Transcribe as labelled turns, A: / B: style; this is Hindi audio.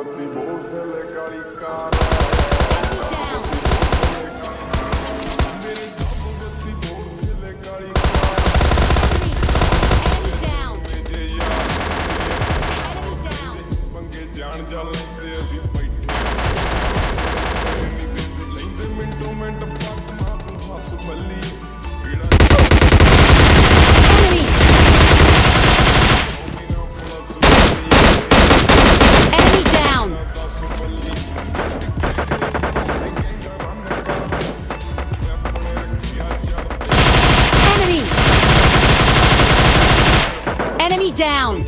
A: I'm gonna make you mine.
B: enemy down!